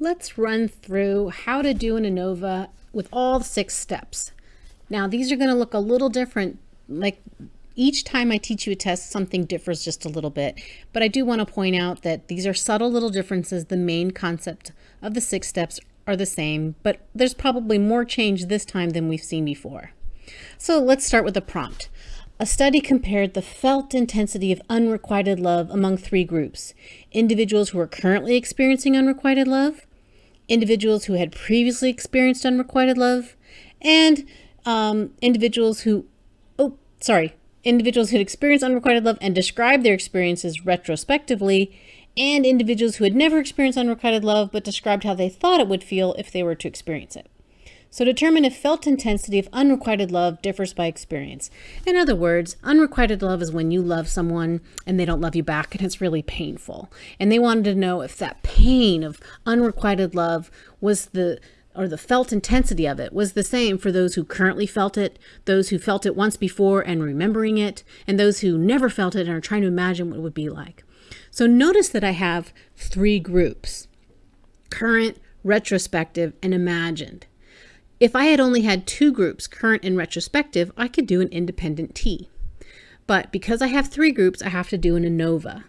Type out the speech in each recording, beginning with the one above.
Let's run through how to do an ANOVA with all six steps. Now these are going to look a little different, like each time I teach you a test, something differs just a little bit. But I do want to point out that these are subtle little differences. The main concept of the six steps are the same, but there's probably more change this time than we've seen before. So let's start with a prompt. A study compared the felt intensity of unrequited love among three groups. Individuals who are currently experiencing unrequited love, individuals who had previously experienced unrequited love, and um, individuals who, oh, sorry, individuals who had experienced unrequited love and described their experiences retrospectively, and individuals who had never experienced unrequited love but described how they thought it would feel if they were to experience it. So determine if felt intensity of unrequited love differs by experience. In other words, unrequited love is when you love someone and they don't love you back and it's really painful. And they wanted to know if that pain of unrequited love was the or the felt intensity of it was the same for those who currently felt it, those who felt it once before and remembering it, and those who never felt it and are trying to imagine what it would be like. So notice that I have three groups, current, retrospective, and imagined. If I had only had two groups, current and retrospective, I could do an independent T. But because I have three groups, I have to do an ANOVA.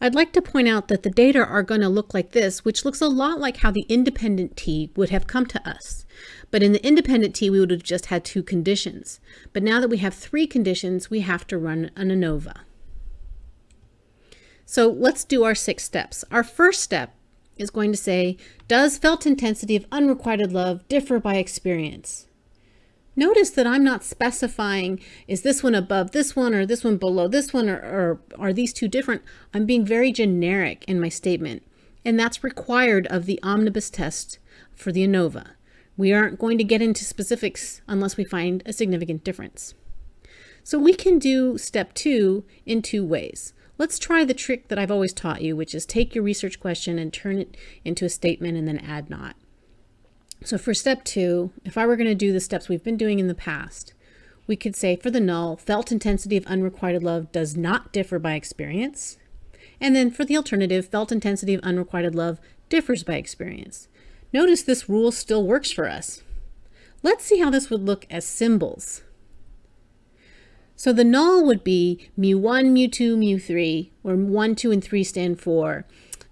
I'd like to point out that the data are going to look like this, which looks a lot like how the independent T would have come to us. But in the independent T, we would have just had two conditions. But now that we have three conditions, we have to run an ANOVA. So let's do our six steps. Our first step is going to say, does felt intensity of unrequited love differ by experience? Notice that I'm not specifying, is this one above this one or this one below this one or, or are these two different? I'm being very generic in my statement. And that's required of the omnibus test for the ANOVA. We aren't going to get into specifics unless we find a significant difference. So we can do step two in two ways. Let's try the trick that I've always taught you, which is take your research question and turn it into a statement and then add not. So for step two, if I were going to do the steps we've been doing in the past, we could say for the null, felt intensity of unrequited love does not differ by experience. And then for the alternative, felt intensity of unrequited love differs by experience. Notice this rule still works for us. Let's see how this would look as symbols. So the null would be mu1, mu2, mu3, where 1, 2, and 3 stand for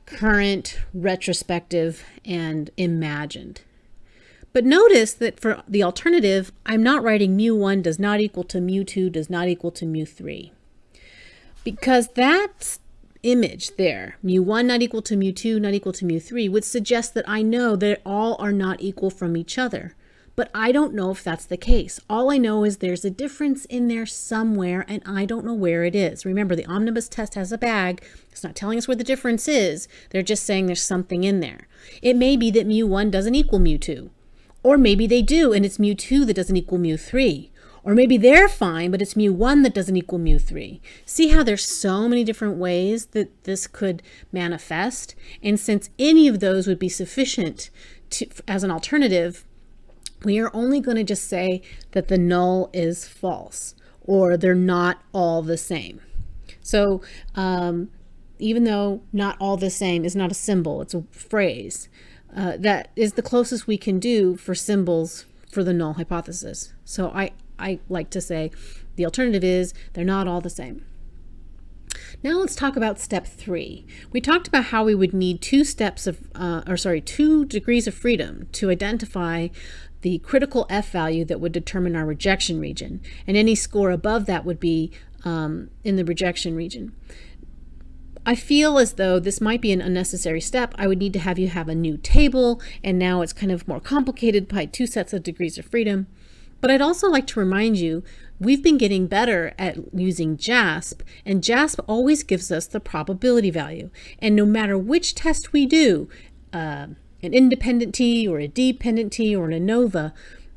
current, retrospective, and imagined. But notice that for the alternative, I'm not writing mu1 does not equal to mu2 does not equal to mu3. Because that image there, mu1 not equal to mu2 not equal to mu3, would suggest that I know that all are not equal from each other but I don't know if that's the case. All I know is there's a difference in there somewhere and I don't know where it is. Remember, the omnibus test has a bag. It's not telling us where the difference is. They're just saying there's something in there. It may be that mu1 doesn't equal mu2. Or maybe they do and it's mu2 that doesn't equal mu3. Or maybe they're fine, but it's mu1 that doesn't equal mu3. See how there's so many different ways that this could manifest? And since any of those would be sufficient to, as an alternative, we are only going to just say that the null is false or they're not all the same. So um, even though not all the same is not a symbol, it's a phrase, uh, that is the closest we can do for symbols for the null hypothesis. So I, I like to say the alternative is they're not all the same. Now let's talk about step three. We talked about how we would need two steps of, uh, or sorry, two degrees of freedom to identify the critical F value that would determine our rejection region. And any score above that would be um, in the rejection region. I feel as though this might be an unnecessary step. I would need to have you have a new table, and now it's kind of more complicated by two sets of degrees of freedom. But I'd also like to remind you, we've been getting better at using JASP, and JASP always gives us the probability value. And no matter which test we do, uh, an independent T or a dependent T or an ANOVA,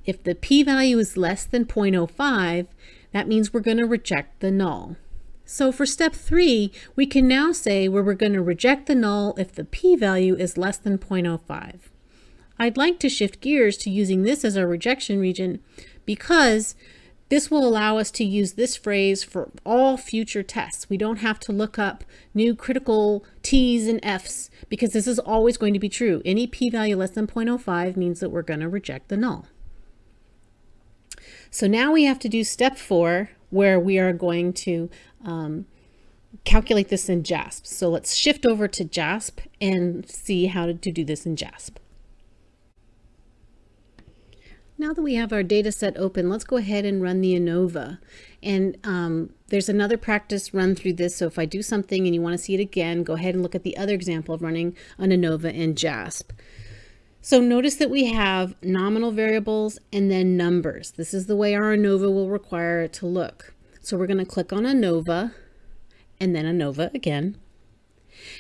if the p-value is less than 0.05, that means we're going to reject the null. So for step three, we can now say where we're going to reject the null if the p-value is less than 0.05. I'd like to shift gears to using this as our rejection region because This will allow us to use this phrase for all future tests. We don't have to look up new critical T's and F's because this is always going to be true. Any p-value less than 0.05 means that we're going to reject the null. So now we have to do step four where we are going to um, calculate this in JASP. So let's shift over to JASP and see how to, to do this in JASP. Now that we have our data set open, let's go ahead and run the ANOVA. And um, there's another practice run through this. So if I do something and you want to see it again, go ahead and look at the other example of running an ANOVA in JASP. So notice that we have nominal variables and then numbers. This is the way our ANOVA will require it to look. So we're going to click on ANOVA and then ANOVA again.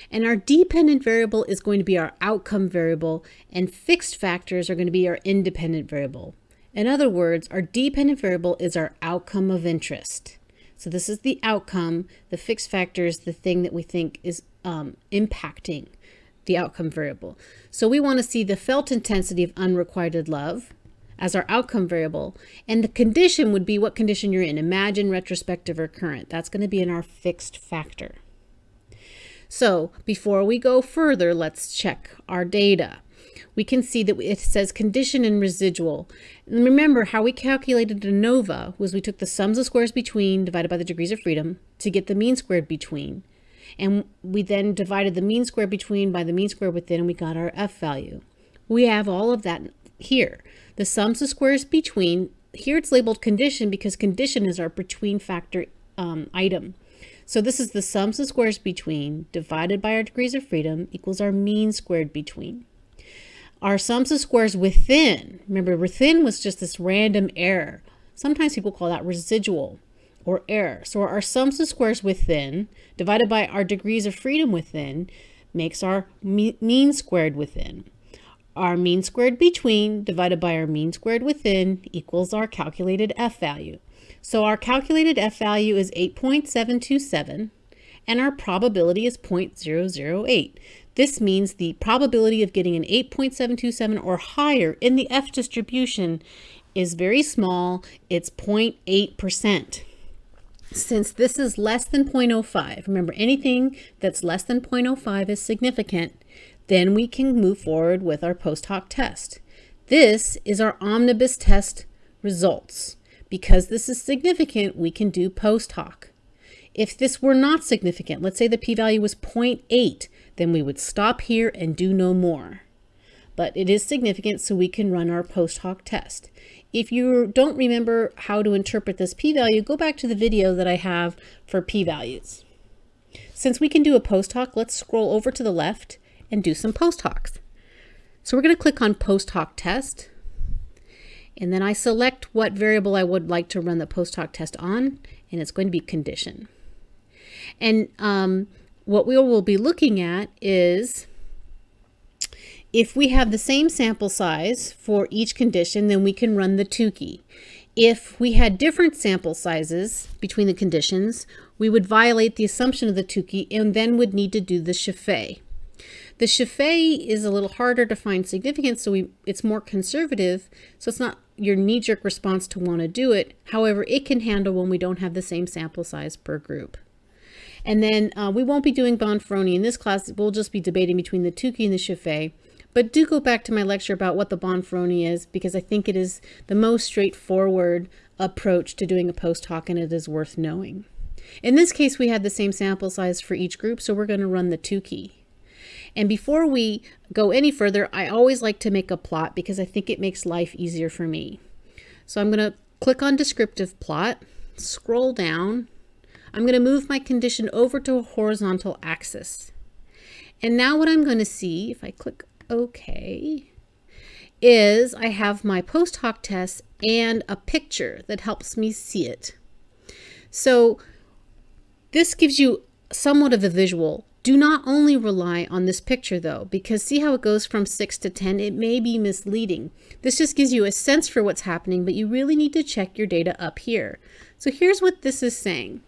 And our dependent variable is going to be our outcome variable and fixed factors are going to be our independent variable. In other words, our dependent variable is our outcome of interest. So this is the outcome. The fixed factor is the thing that we think is um, impacting the outcome variable. So we want to see the felt intensity of unrequited love as our outcome variable. And the condition would be what condition you're in, imagine, retrospective, or current. That's going to be in our fixed factor. So before we go further, let's check our data. We can see that it says condition and residual. And remember how we calculated ANOVA was we took the sums of squares between divided by the degrees of freedom to get the mean squared between. And we then divided the mean squared between by the mean squared within and we got our F value. We have all of that here. The sums of squares between, here it's labeled condition because condition is our between factor um, item. So this is the sums of squares between divided by our degrees of freedom equals our mean squared between. Our sums of squares within, remember within was just this random error. Sometimes people call that residual or error. So our sums of squares within divided by our degrees of freedom within makes our mean squared within. Our mean squared between divided by our mean squared within equals our calculated F value. So our calculated F value is 8.727 and our probability is 0.008. This means the probability of getting an 8.727 or higher in the F distribution is very small. It's 0.8%. Since this is less than 0.05, remember anything that's less than 0.05 is significant, then we can move forward with our post hoc test. This is our omnibus test results. Because this is significant, we can do post hoc. If this were not significant, let's say the p-value was 0.8, then we would stop here and do no more. But it is significant, so we can run our post hoc test. If you don't remember how to interpret this p-value, go back to the video that I have for p-values. Since we can do a post hoc, let's scroll over to the left and do some post hocs. So we're going to click on post hoc test. And then I select what variable I would like to run the post hoc test on, and it's going to be condition. And um, what we will be looking at is if we have the same sample size for each condition, then we can run the Tukey. If we had different sample sizes between the conditions, we would violate the assumption of the Tukey and then would need to do the Scheffé. The Scheffé is a little harder to find significance, so we, it's more conservative, so it's not your knee-jerk response to want to do it. However, it can handle when we don't have the same sample size per group. And then uh, we won't be doing Bonferroni in this class. We'll just be debating between the Tukey and the Scheffé. But do go back to my lecture about what the Bonferroni is because I think it is the most straightforward approach to doing a post hoc and it is worth knowing. In this case, we had the same sample size for each group, so we're going to run the Tukey. And before we go any further, I always like to make a plot because I think it makes life easier for me. So I'm going to click on descriptive plot, scroll down. I'm going to move my condition over to a horizontal axis. And now what I'm going to see, if I click OK, is I have my post hoc test and a picture that helps me see it. So this gives you somewhat of a visual do not only rely on this picture though, because see how it goes from 6 to 10? It may be misleading. This just gives you a sense for what's happening, but you really need to check your data up here. So here's what this is saying.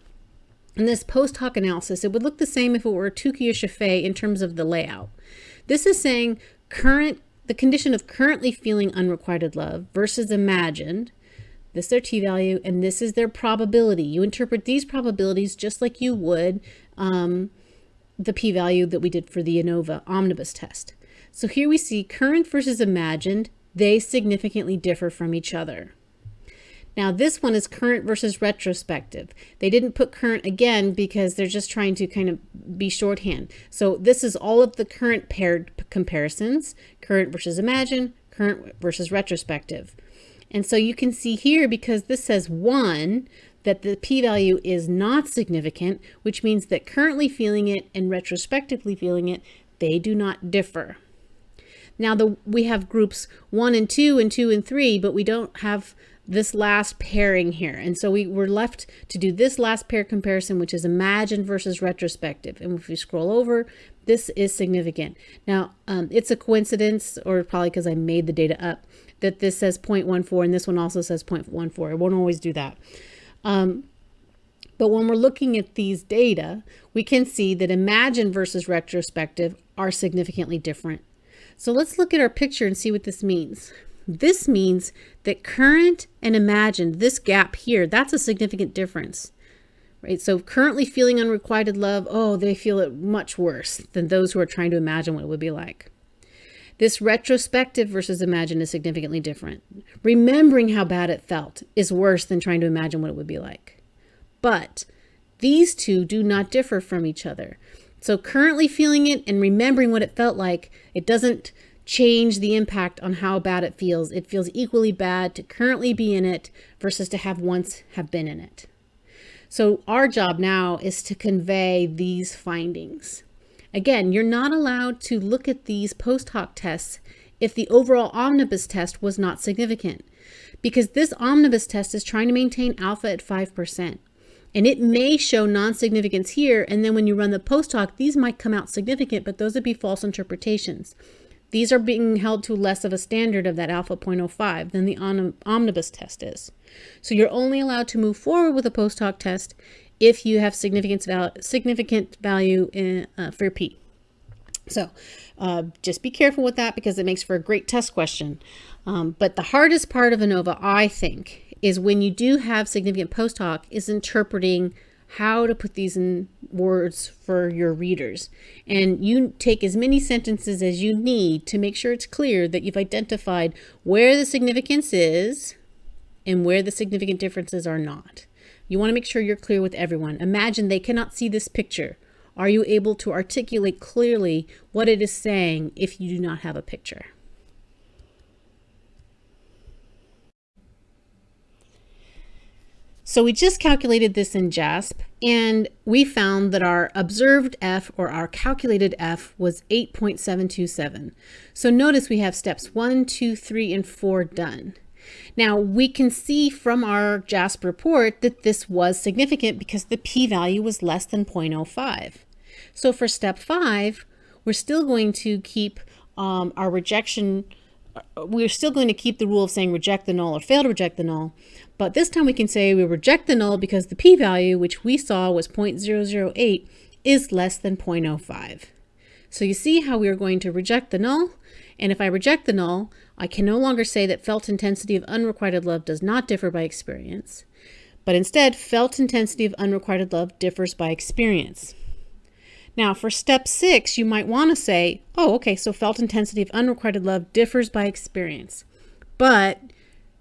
In this post hoc analysis, it would look the same if it were Tukey or Scheffé in terms of the layout. This is saying current the condition of currently feeling unrequited love versus imagined this is their t-value, and this is their probability. You interpret these probabilities just like you would um, the p-value that we did for the ANOVA omnibus test. So here we see current versus imagined, they significantly differ from each other. Now this one is current versus retrospective. They didn't put current again because they're just trying to kind of be shorthand. So this is all of the current paired comparisons, current versus imagined, current versus retrospective. And so you can see here, because this says 1, that the p-value is not significant, which means that currently feeling it and retrospectively feeling it, they do not differ. Now the we have groups 1 and 2 and 2 and 3, but we don't have this last pairing here. And so we were left to do this last pair comparison, which is imagined versus retrospective. And if we scroll over, this is significant. Now, um, it's a coincidence, or probably because I made the data up, that this says 0.14 and this one also says 0.14. It won't always do that. Um, but when we're looking at these data, we can see that imagined versus retrospective are significantly different. So let's look at our picture and see what this means. This means that current and imagined, this gap here, that's a significant difference. Right? So currently feeling unrequited love, oh, they feel it much worse than those who are trying to imagine what it would be like. This retrospective versus imagine is significantly different. Remembering how bad it felt is worse than trying to imagine what it would be like. But these two do not differ from each other. So currently feeling it and remembering what it felt like, it doesn't change the impact on how bad it feels. It feels equally bad to currently be in it versus to have once have been in it. So our job now is to convey these findings. Again, you're not allowed to look at these post hoc tests if the overall omnibus test was not significant because this omnibus test is trying to maintain alpha at 5%. And it may show non-significance here, and then when you run the post hoc, these might come out significant, but those would be false interpretations. These are being held to less of a standard of that alpha 0.05 than the omnibus test is. So you're only allowed to move forward with a post hoc test if you have significance val significant value in, uh, for P. So uh, just be careful with that because it makes for a great test question. Um, but the hardest part of ANOVA, I think, is when you do have significant post hoc is interpreting how to put these in words for your readers. And you take as many sentences as you need to make sure it's clear that you've identified where the significance is and where the significant differences are not. You want to make sure you're clear with everyone. Imagine they cannot see this picture. Are you able to articulate clearly what it is saying if you do not have a picture? So we just calculated this in JASP and we found that our observed F or our calculated F was 8.727. So notice we have steps one, two, three, and four done. Now we can see from our JASP report that this was significant because the p-value was less than 0.05. So for step five, we're still going to keep um, our rejection we're still going to keep the rule of saying reject the null or fail to reject the null. But this time we can say we reject the null because the p-value, which we saw was 0.008, is less than 0.05. So you see how we are going to reject the null. And if I reject the null, I can no longer say that felt intensity of unrequited love does not differ by experience. But instead, felt intensity of unrequited love differs by experience. Now for step six, you might want to say, oh, okay, so felt intensity of unrequited love differs by experience. But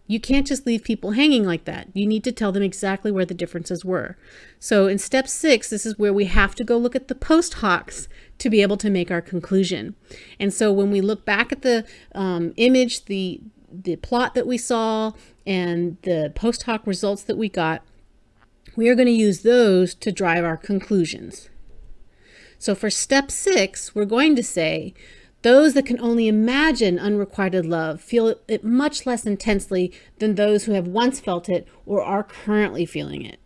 you can't just leave people hanging like that. You need to tell them exactly where the differences were. So in step six, this is where we have to go look at the post hocs to be able to make our conclusion. And so when we look back at the um, image, the, the plot that we saw, and the post hoc results that we got, we are going to use those to drive our conclusions. So for step six, we're going to say, those that can only imagine unrequited love feel it much less intensely than those who have once felt it or are currently feeling it.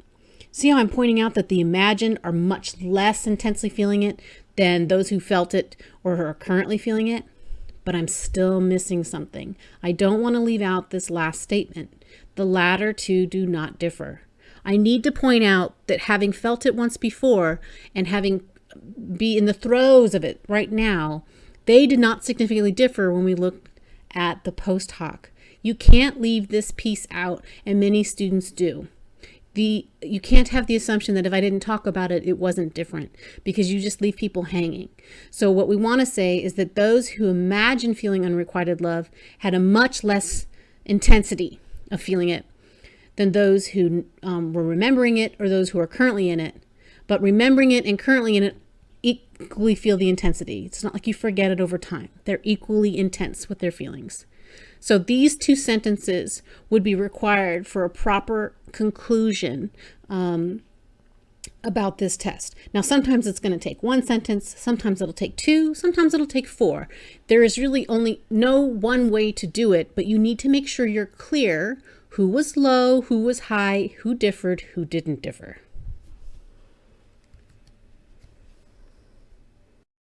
See how I'm pointing out that the imagined are much less intensely feeling it than those who felt it or are currently feeling it? But I'm still missing something. I don't want to leave out this last statement. The latter two do not differ. I need to point out that having felt it once before and having be in the throes of it right now, they did not significantly differ when we looked at the post hoc. You can't leave this piece out, and many students do. The, you can't have the assumption that if I didn't talk about it, it wasn't different because you just leave people hanging. So what we want to say is that those who imagine feeling unrequited love had a much less intensity of feeling it than those who um, were remembering it or those who are currently in it. But remembering it and currently in it equally feel the intensity. It's not like you forget it over time. They're equally intense with their feelings. So these two sentences would be required for a proper conclusion um, about this test. Now, sometimes it's going to take one sentence, sometimes it'll take two, sometimes it'll take four. There is really only no one way to do it, but you need to make sure you're clear who was low, who was high, who differed, who didn't differ.